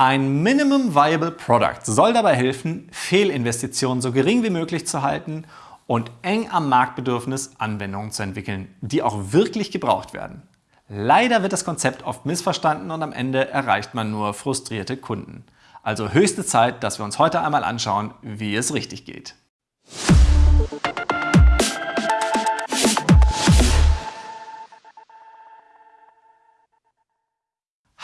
Ein Minimum Viable Product soll dabei helfen, Fehlinvestitionen so gering wie möglich zu halten und eng am Marktbedürfnis Anwendungen zu entwickeln, die auch wirklich gebraucht werden. Leider wird das Konzept oft missverstanden und am Ende erreicht man nur frustrierte Kunden. Also höchste Zeit, dass wir uns heute einmal anschauen, wie es richtig geht.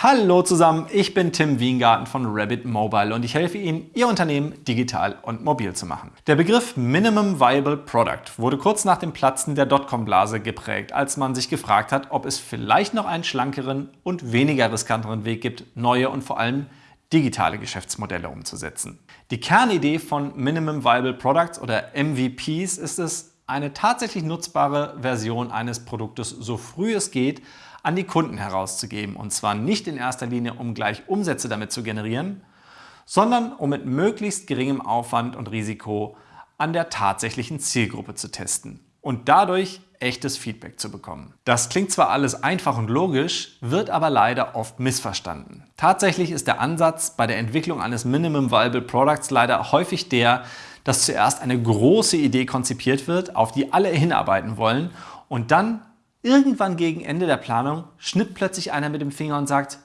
Hallo zusammen, ich bin Tim Wiengarten von Rabbit Mobile und ich helfe Ihnen, Ihr Unternehmen digital und mobil zu machen. Der Begriff Minimum Viable Product wurde kurz nach dem Platzen der Dotcom-Blase geprägt, als man sich gefragt hat, ob es vielleicht noch einen schlankeren und weniger riskanteren Weg gibt, neue und vor allem digitale Geschäftsmodelle umzusetzen. Die Kernidee von Minimum Viable Products oder MVPs ist es, eine tatsächlich nutzbare Version eines Produktes so früh es geht an die Kunden herauszugeben. Und zwar nicht in erster Linie, um gleich Umsätze damit zu generieren, sondern um mit möglichst geringem Aufwand und Risiko an der tatsächlichen Zielgruppe zu testen und dadurch echtes Feedback zu bekommen. Das klingt zwar alles einfach und logisch, wird aber leider oft missverstanden. Tatsächlich ist der Ansatz bei der Entwicklung eines Minimum Viable Products leider häufig der, dass zuerst eine große Idee konzipiert wird, auf die alle hinarbeiten wollen und dann Irgendwann gegen Ende der Planung schnippt plötzlich einer mit dem Finger und sagt,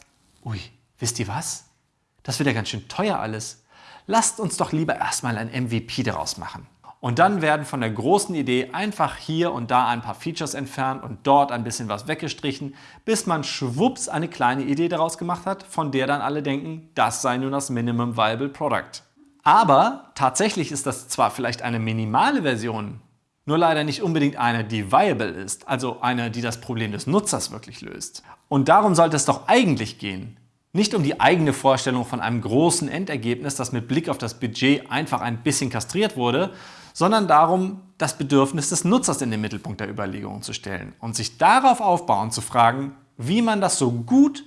ui, wisst ihr was? Das wird ja ganz schön teuer alles. Lasst uns doch lieber erstmal ein MVP daraus machen. Und dann werden von der großen Idee einfach hier und da ein paar Features entfernt und dort ein bisschen was weggestrichen, bis man schwupps eine kleine Idee daraus gemacht hat, von der dann alle denken, das sei nun das Minimum Viable Product. Aber tatsächlich ist das zwar vielleicht eine minimale Version nur leider nicht unbedingt eine, die viable ist, also eine, die das Problem des Nutzers wirklich löst. Und darum sollte es doch eigentlich gehen. Nicht um die eigene Vorstellung von einem großen Endergebnis, das mit Blick auf das Budget einfach ein bisschen kastriert wurde, sondern darum, das Bedürfnis des Nutzers in den Mittelpunkt der Überlegungen zu stellen und sich darauf aufbauen zu fragen, wie man das so gut,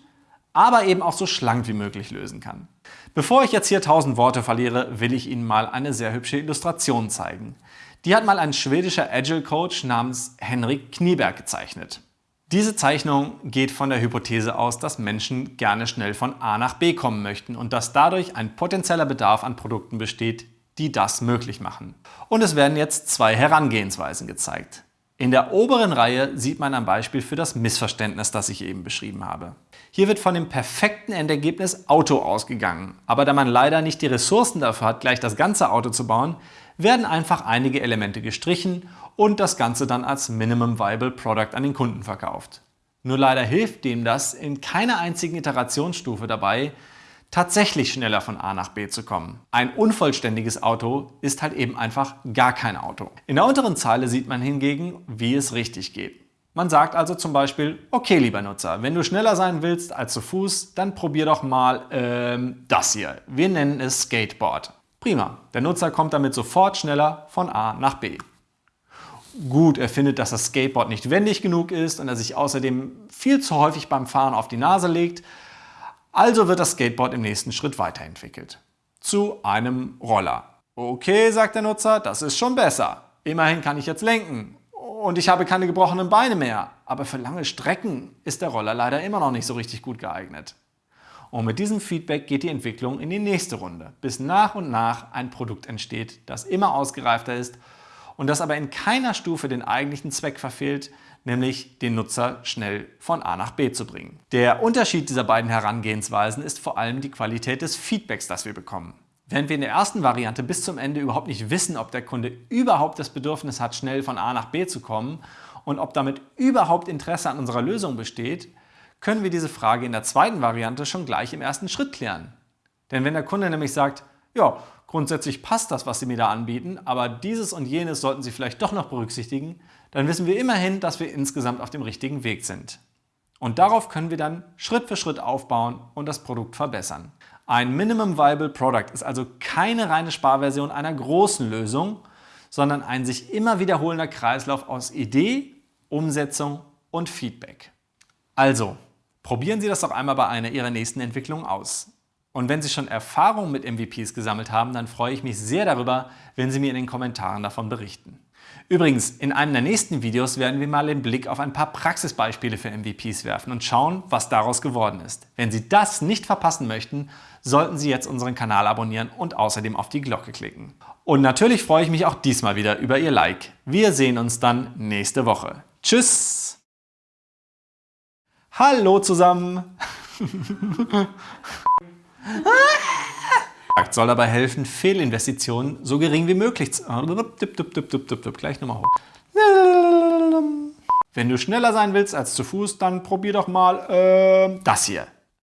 aber eben auch so schlank wie möglich lösen kann. Bevor ich jetzt hier tausend Worte verliere, will ich Ihnen mal eine sehr hübsche Illustration zeigen. Die hat mal ein schwedischer Agile Coach namens Henrik Knieberg gezeichnet. Diese Zeichnung geht von der Hypothese aus, dass Menschen gerne schnell von A nach B kommen möchten und dass dadurch ein potenzieller Bedarf an Produkten besteht, die das möglich machen. Und es werden jetzt zwei Herangehensweisen gezeigt. In der oberen Reihe sieht man ein Beispiel für das Missverständnis, das ich eben beschrieben habe. Hier wird von dem perfekten Endergebnis Auto ausgegangen, aber da man leider nicht die Ressourcen dafür hat, gleich das ganze Auto zu bauen, werden einfach einige Elemente gestrichen und das Ganze dann als Minimum Viable Product an den Kunden verkauft. Nur leider hilft dem das in keiner einzigen Iterationsstufe dabei, tatsächlich schneller von A nach B zu kommen. Ein unvollständiges Auto ist halt eben einfach gar kein Auto. In der unteren Zeile sieht man hingegen, wie es richtig geht. Man sagt also zum Beispiel, okay lieber Nutzer, wenn du schneller sein willst als zu Fuß, dann probier doch mal ähm, das hier. Wir nennen es Skateboard. Prima, der Nutzer kommt damit sofort schneller von A nach B. Gut, er findet, dass das Skateboard nicht wendig genug ist und er sich außerdem viel zu häufig beim Fahren auf die Nase legt. Also wird das Skateboard im nächsten Schritt weiterentwickelt. Zu einem Roller. Okay, sagt der Nutzer, das ist schon besser. Immerhin kann ich jetzt lenken und ich habe keine gebrochenen Beine mehr. Aber für lange Strecken ist der Roller leider immer noch nicht so richtig gut geeignet. Und mit diesem Feedback geht die Entwicklung in die nächste Runde, bis nach und nach ein Produkt entsteht, das immer ausgereifter ist und das aber in keiner Stufe den eigentlichen Zweck verfehlt, nämlich den Nutzer schnell von A nach B zu bringen. Der Unterschied dieser beiden Herangehensweisen ist vor allem die Qualität des Feedbacks, das wir bekommen. Während wir in der ersten Variante bis zum Ende überhaupt nicht wissen, ob der Kunde überhaupt das Bedürfnis hat, schnell von A nach B zu kommen und ob damit überhaupt Interesse an unserer Lösung besteht, können wir diese Frage in der zweiten Variante schon gleich im ersten Schritt klären. Denn wenn der Kunde nämlich sagt, ja, grundsätzlich passt das, was Sie mir da anbieten, aber dieses und jenes sollten Sie vielleicht doch noch berücksichtigen, dann wissen wir immerhin, dass wir insgesamt auf dem richtigen Weg sind. Und darauf können wir dann Schritt für Schritt aufbauen und das Produkt verbessern. Ein Minimum Viable Product ist also keine reine Sparversion einer großen Lösung, sondern ein sich immer wiederholender Kreislauf aus Idee, Umsetzung und Feedback. Also, Probieren Sie das doch einmal bei einer Ihrer nächsten Entwicklungen aus. Und wenn Sie schon Erfahrung mit MVPs gesammelt haben, dann freue ich mich sehr darüber, wenn Sie mir in den Kommentaren davon berichten. Übrigens, in einem der nächsten Videos werden wir mal den Blick auf ein paar Praxisbeispiele für MVPs werfen und schauen, was daraus geworden ist. Wenn Sie das nicht verpassen möchten, sollten Sie jetzt unseren Kanal abonnieren und außerdem auf die Glocke klicken. Und natürlich freue ich mich auch diesmal wieder über Ihr Like. Wir sehen uns dann nächste Woche. Tschüss! Hallo zusammen! soll dabei helfen, Fehlinvestitionen so gering wie möglich zu... Gleich nochmal hoch. Wenn du schneller sein willst als zu Fuß, dann probier doch mal äh, das hier.